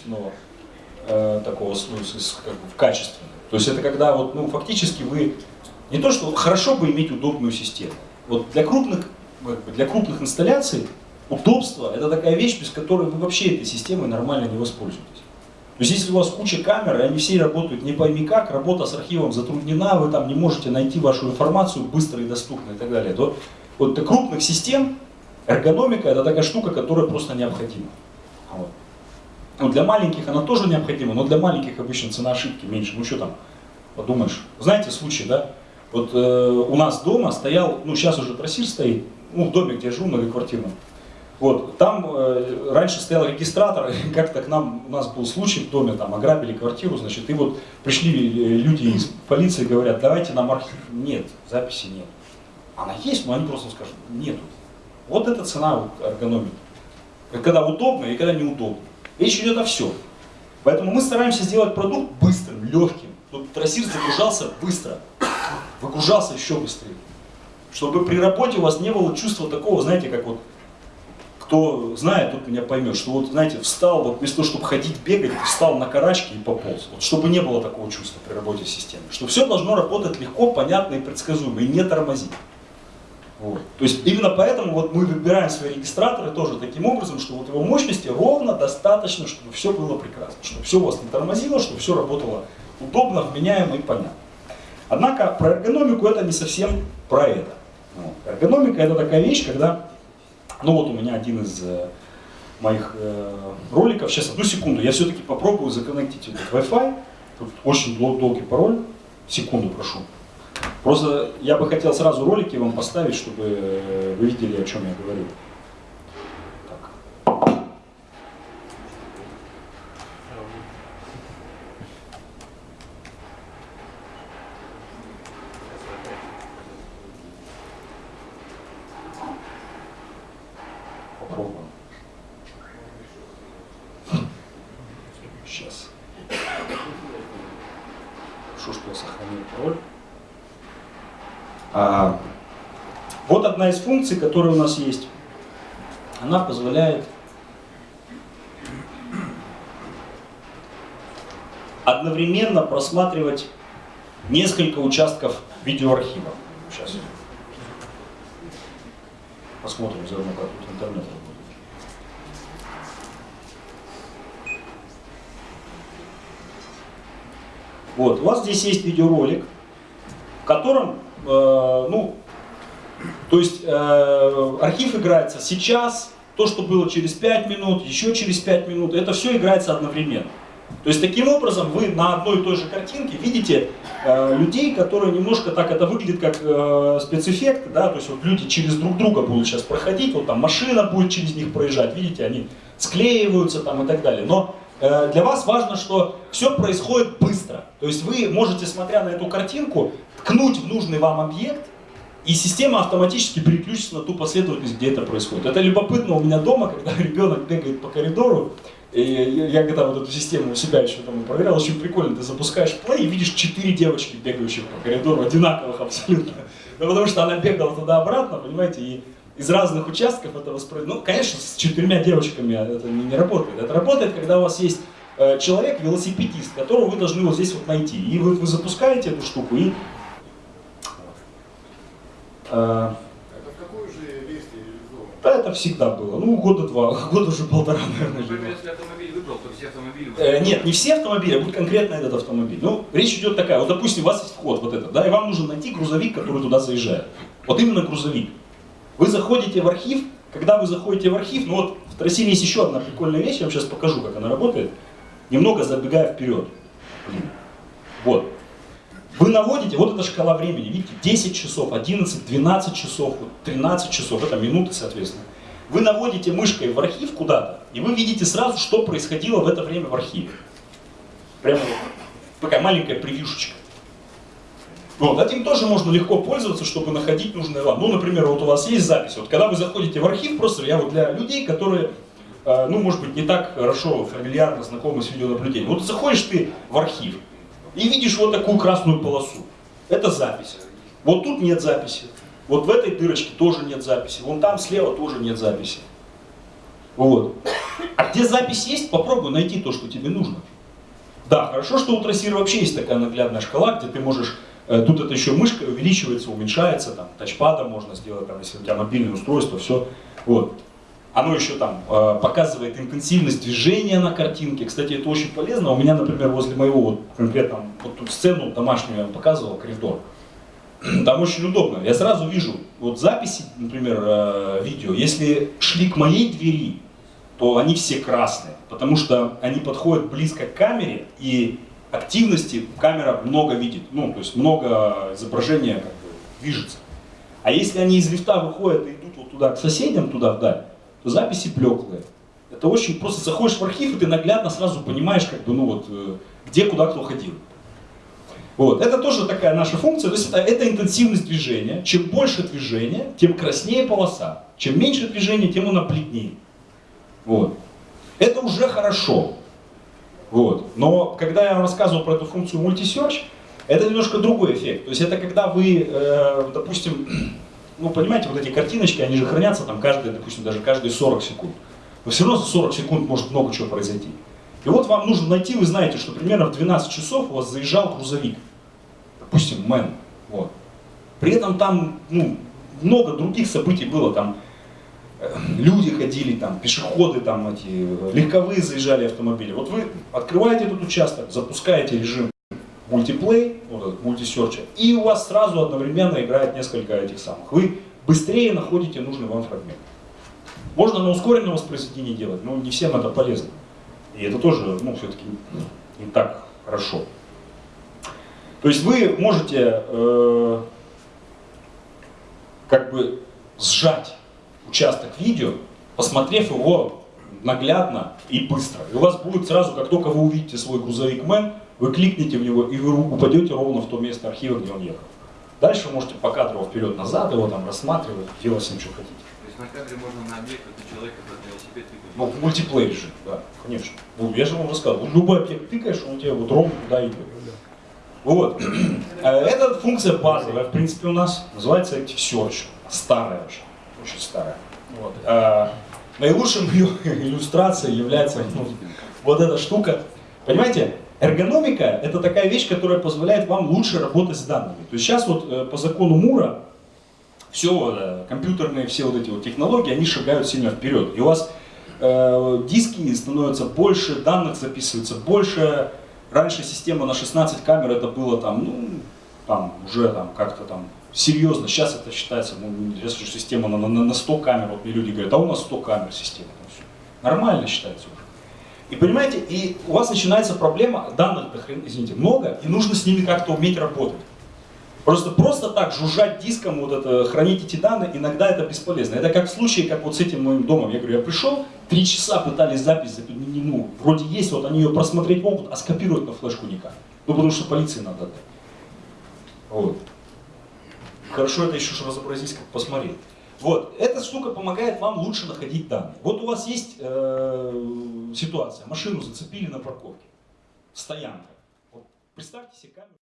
качественного э, такого, ну, как бы, в качественном. То есть это когда вот, ну, фактически вы, не то что хорошо бы иметь удобную систему. Вот для крупных, для крупных инсталляций удобство это такая вещь, без которой вы вообще этой системой нормально не воспользуетесь. То есть если у вас куча камер, и они все работают не пойми как, работа с архивом затруднена, вы там не можете найти вашу информацию быстро и доступно и так далее, то вот для крупных систем эргономика это такая штука, которая просто необходима. Вот. Ну, для маленьких она тоже необходима, но для маленьких обычно цена ошибки меньше. Ну что там, подумаешь. Знаете случай, да? Вот э, у нас дома стоял, ну сейчас уже трассир стоит, ну в доме, где я живу, многоквартирном. Вот, там э, раньше стоял регистратор, как-то к нам, у нас был случай в доме, там ограбили квартиру, значит, и вот пришли э, люди из полиции, говорят, давайте нам архив. Нет, записи нет. Она есть, но они просто скажут, нету. Вот эта цена вот, эргономики. Когда удобно и когда неудобно. Речь идет о всем. Поэтому мы стараемся сделать продукт быстрым, легким. Тут трассир загружался быстро, выгружался еще быстрее. Чтобы при работе у вас не было чувства такого, знаете, как вот, кто знает, тот меня поймет, что вот, знаете, встал, вот вместо того, чтобы ходить, бегать, встал на карачки и пополз. Вот, чтобы не было такого чувства при работе системы. Что все должно работать легко, понятно и предсказуемо, и не тормозить. Вот. То есть именно поэтому вот мы выбираем свои регистраторы тоже таким образом, что вот его мощности ровно достаточно, чтобы все было прекрасно, чтобы все у вас не тормозило, чтобы все работало удобно, вменяемо и понятно. Однако про эргономику это не совсем про это. Вот. Эргономика это такая вещь, когда, ну вот у меня один из э, моих э, роликов, сейчас одну секунду, я все-таки попробую законнектить этот Wi-Fi, тут очень долгий пароль, секунду прошу. Просто я бы хотел сразу ролики вам поставить, чтобы вы видели, о чем я говорю. Из функций, которые у нас есть, она позволяет одновременно просматривать несколько участков видеоархива. Сейчас. Посмотрим заодно, как тут интернет работает. Вот, у вас здесь есть видеоролик, в котором, э, ну, то есть э, архив играется сейчас, то, что было через 5 минут, еще через 5 минут, это все играется одновременно. То есть таким образом вы на одной и той же картинке видите э, людей, которые немножко так, это выглядит как э, спецэффект, да, то есть вот люди через друг друга будут сейчас проходить, вот там машина будет через них проезжать, видите, они склеиваются там и так далее. Но э, для вас важно, что все происходит быстро. То есть вы можете, смотря на эту картинку, ткнуть в нужный вам объект, и система автоматически переключится на ту последовательность, где это происходит. Это любопытно у меня дома, когда ребенок бегает по коридору, и я когда вот эту систему у себя еще там проверял, очень прикольно, ты запускаешь плей и видишь четыре девочки, бегающих по коридору, одинаковых абсолютно. Ну, потому что она бегала туда-обратно, понимаете, и из разных участков это воспроизводится. Ну, конечно, с четырьмя девочками это не, не работает. Это работает, когда у вас есть э, человек, велосипедист, которого вы должны вот здесь вот найти. И вы, вы запускаете эту штуку, и а, это в какой же версии реализовано? Да, это всегда было. Ну, года два, года уже полтора, наверное. Ну, если автомобиль выбрал, то все автомобили... Э, нет, не все автомобили, а будет конкретно этот автомобиль. Ну, речь идет такая, вот, допустим, у вас есть вход вот этот, да, и вам нужно найти грузовик, который туда заезжает. Вот именно грузовик. Вы заходите в архив, когда вы заходите в архив, ну вот в Трассиле есть еще одна прикольная вещь, я вам сейчас покажу, как она работает, немного забегая вперед. Вот. Вы наводите, вот эта шкала времени, видите, 10 часов, 11, 12 часов, 13 часов, это минуты, соответственно. Вы наводите мышкой в архив куда-то, и вы видите сразу, что происходило в это время в архиве. Прямо вот такая маленькая превьюшечка. Вот, этим тоже можно легко пользоваться, чтобы находить нужное вам. Ну, например, вот у вас есть запись. Вот когда вы заходите в архив, просто я вот для людей, которые, э, ну, может быть, не так хорошо, фамильярно знакомы с видеонаблюдением. Вот заходишь ты в архив, и видишь вот такую красную полосу. Это запись. Вот тут нет записи. Вот в этой дырочке тоже нет записи. Вон там слева тоже нет записи. Вот. А где запись есть, попробуй найти то, что тебе нужно. Да, хорошо, что у трассира вообще есть такая наглядная шкала, где ты можешь, э, тут это еще мышка увеличивается, уменьшается, там, тачпадом можно сделать, там, если у тебя мобильное устройство, все. Вот. Оно еще там э, показывает интенсивность движения на картинке. Кстати, это очень полезно. У меня, например, возле моего вот конкретно вот тут сцену домашнюю я показывал, коридор. Там очень удобно. Я сразу вижу вот записи, например, э, видео. Если шли к моей двери, то они все красные, потому что они подходят близко к камере и активности камера много видит. Ну, то есть много изображения как бы движется. А если они из лифта выходят и идут вот туда к соседям, туда вдаль, то записи блеклые. Это очень просто заходишь в архив, и ты наглядно сразу понимаешь, как бы, ну вот, э, где, куда кто ходил. Вот. Это тоже такая наша функция, то есть это, это интенсивность движения. Чем больше движения, тем краснее полоса. Чем меньше движения, тем она бледнее. Вот. Это уже хорошо. Вот. Но когда я вам рассказывал про эту функцию multi-search, это немножко другой эффект. То есть это когда вы, э, допустим, ну, понимаете, вот эти картиночки, они же хранятся там каждые, допустим, даже каждые 40 секунд. Но все равно за 40 секунд может много чего произойти. И вот вам нужно найти, вы знаете, что примерно в 12 часов у вас заезжал грузовик. Допустим, Мэн. Вот. При этом там ну, много других событий было. Там э, люди ходили, там, пешеходы, там, эти, легковые заезжали автомобили. Вот вы открываете этот участок, запускаете режим мультиплей, вот этот мультисерча, и у вас сразу одновременно играет несколько этих самых. Вы быстрее находите нужный вам фрагмент. Можно на ускоренном воспроизведении делать, но не всем это полезно. И это тоже, ну, все-таки не так хорошо. То есть вы можете э, как бы сжать участок видео, посмотрев его наглядно и быстро. И у вас будет сразу, как только вы увидите свой грузовик Мэн, вы кликните в него и вы упадете ровно в то место архива, где он ехал. Дальше вы можете по кадру вперед-назад его там рассматривать, делать с ним, что хотите. То есть на кадре можно на объект, это человек, этот велосипед тыкать? Ну, в мультиплеере же, да, конечно. Ну, я же вам рассказывал, любой объект тыкаешь, он у тебя вот ровно туда идет. Вот. Э, Эта функция базовая, в принципе, у нас называется Active Search. Старая очень, очень старая. Вот. А, наилучшим ее иллюстрацией является ну, вот эта штука. Понимаете, эргономика – это такая вещь, которая позволяет вам лучше работать с данными. То есть сейчас вот э, по закону Мура все э, компьютерные, все вот эти вот технологии, они шагают сильно вперед. И у вас э, диски становятся больше, данных записывается больше. Раньше система на 16 камер это было там, ну, там уже там как-то там серьезно. Сейчас это считается, ну, если система на, на, на 100 камер, вот мне люди говорят, а у нас 100 камер система. Нормально считается уже. И понимаете, и у вас начинается проблема, данных, хрен- извините, много, и нужно с ними как-то уметь работать. Просто, просто так жужжать диском, вот это, хранить эти данные, иногда это бесполезно. Это как в случае, как вот с этим моим домом. Я говорю, я пришел, три часа пытались запись, запи- не- ну, вроде есть, вот они ее просмотреть могут, а скопировать на флешку никак. Ну, потому что полиции надо отдать. Вот. Хорошо это еще, что разобрались, как посмотреть. Вот, эта штука помогает вам лучше находить данные. Вот у вас есть э, ситуация, машину зацепили на парковке, стоянка. Вот, представьте себе камеру.